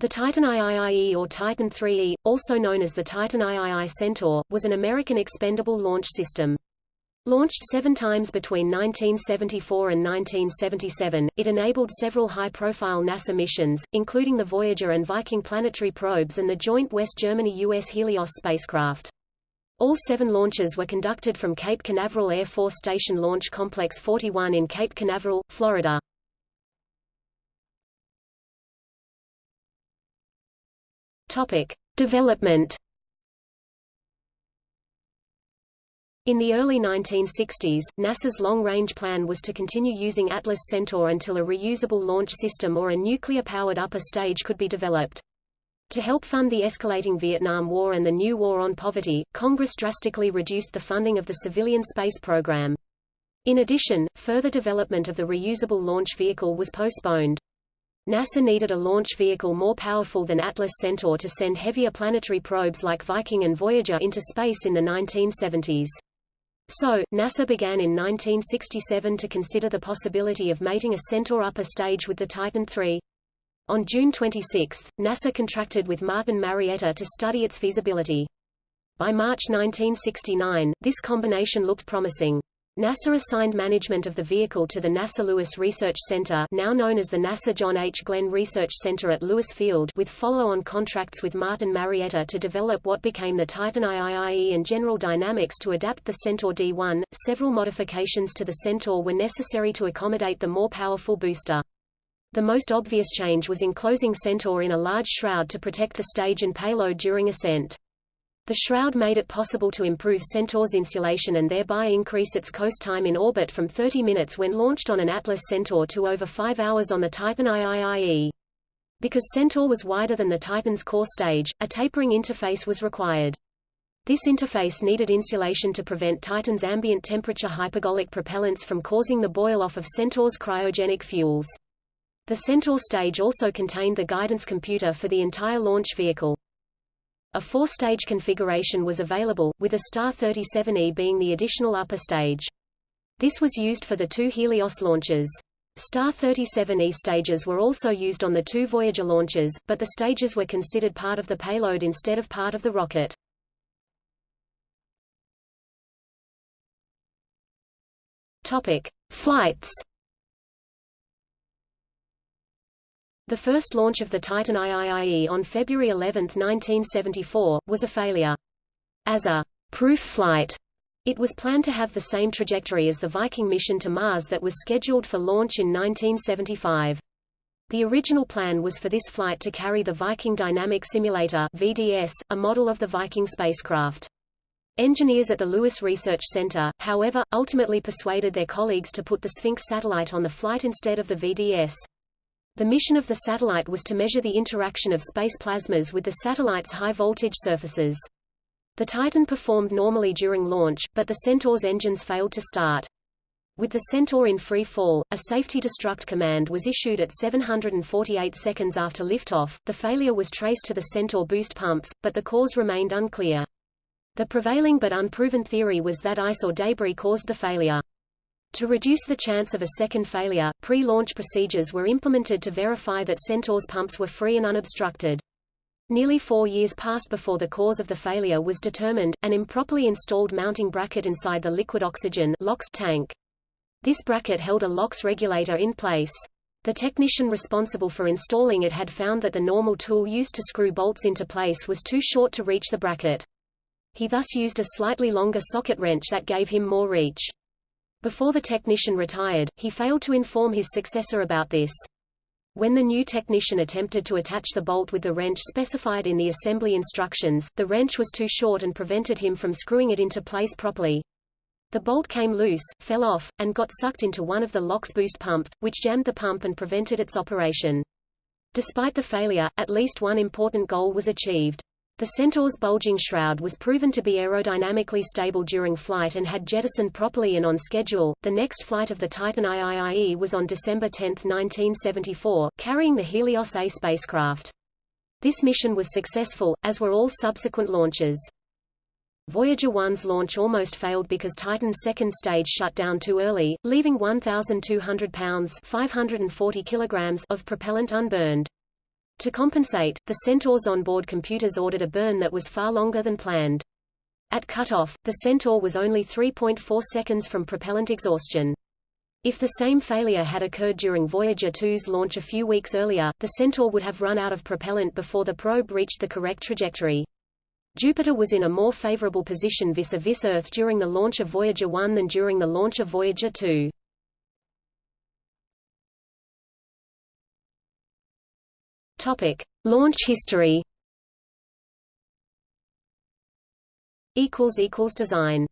The Titan IIIE or Titan IIIE, also known as the Titan III Centaur, was an American expendable launch system. Launched seven times between 1974 and 1977, it enabled several high-profile NASA missions, including the Voyager and Viking planetary probes and the joint West Germany-US Helios spacecraft. All seven launches were conducted from Cape Canaveral Air Force Station Launch Complex 41 in Cape Canaveral, Florida. Topic: Development. In the early 1960s, NASA's long-range plan was to continue using Atlas Centaur until a reusable launch system or a nuclear-powered upper stage could be developed. To help fund the escalating Vietnam War and the new war on poverty, Congress drastically reduced the funding of the civilian space program. In addition, further development of the reusable launch vehicle was postponed. NASA needed a launch vehicle more powerful than Atlas Centaur to send heavier planetary probes like Viking and Voyager into space in the 1970s. So, NASA began in 1967 to consider the possibility of mating a Centaur upper stage with the Titan III. On June 26, NASA contracted with Martin Marietta to study its feasibility. By March 1969, this combination looked promising. NASA assigned management of the vehicle to the NASA Lewis Research Center now known as the NASA John H. Glenn Research Center at Lewis Field with follow-on contracts with Martin Marietta to develop what became the Titan IIIE and General Dynamics to adapt the Centaur D1. Several modifications to the Centaur were necessary to accommodate the more powerful booster. The most obvious change was enclosing Centaur in a large shroud to protect the stage and payload during ascent. The shroud made it possible to improve Centaur's insulation and thereby increase its coast time in orbit from 30 minutes when launched on an Atlas Centaur to over 5 hours on the Titan IIIE. Because Centaur was wider than the Titan's core stage, a tapering interface was required. This interface needed insulation to prevent Titan's ambient temperature hypergolic propellants from causing the boil-off of Centaur's cryogenic fuels. The Centaur stage also contained the guidance computer for the entire launch vehicle. A four-stage configuration was available, with a Star 37E being the additional upper stage. This was used for the two Helios launches. Star 37E stages were also used on the two Voyager launches, but the stages were considered part of the payload instead of part of the rocket. Topic: Flights The first launch of the Titan IIIE on February 11, 1974, was a failure. As a proof flight, it was planned to have the same trajectory as the Viking mission to Mars that was scheduled for launch in 1975. The original plan was for this flight to carry the Viking Dynamic Simulator VDS, a model of the Viking spacecraft. Engineers at the Lewis Research Center, however, ultimately persuaded their colleagues to put the Sphinx satellite on the flight instead of the VDS. The mission of the satellite was to measure the interaction of space plasmas with the satellite's high-voltage surfaces. The Titan performed normally during launch, but the Centaur's engines failed to start. With the Centaur in free fall, a safety destruct command was issued at 748 seconds after liftoff. The failure was traced to the Centaur boost pumps, but the cause remained unclear. The prevailing but unproven theory was that ice or debris caused the failure. To reduce the chance of a second failure, pre-launch procedures were implemented to verify that Centaur's pumps were free and unobstructed. Nearly four years passed before the cause of the failure was determined, an improperly installed mounting bracket inside the liquid oxygen tank. This bracket held a LOX regulator in place. The technician responsible for installing it had found that the normal tool used to screw bolts into place was too short to reach the bracket. He thus used a slightly longer socket wrench that gave him more reach. Before the technician retired, he failed to inform his successor about this. When the new technician attempted to attach the bolt with the wrench specified in the assembly instructions, the wrench was too short and prevented him from screwing it into place properly. The bolt came loose, fell off, and got sucked into one of the LOX boost pumps, which jammed the pump and prevented its operation. Despite the failure, at least one important goal was achieved. The Centaur's bulging shroud was proven to be aerodynamically stable during flight and had jettisoned properly and on schedule. The next flight of the Titan IIIE was on December 10, 1974, carrying the Helios A spacecraft. This mission was successful, as were all subsequent launches. Voyager 1's launch almost failed because Titan's second stage shut down too early, leaving 1,200 pounds 540 kilograms of propellant unburned. To compensate, the Centaur's onboard computers ordered a burn that was far longer than planned. At cutoff, the Centaur was only 3.4 seconds from propellant exhaustion. If the same failure had occurred during Voyager 2's launch a few weeks earlier, the Centaur would have run out of propellant before the probe reached the correct trajectory. Jupiter was in a more favorable position vis-a-vis -vis Earth during the launch of Voyager 1 than during the launch of Voyager 2. Topic: Launch history. Equals equals design.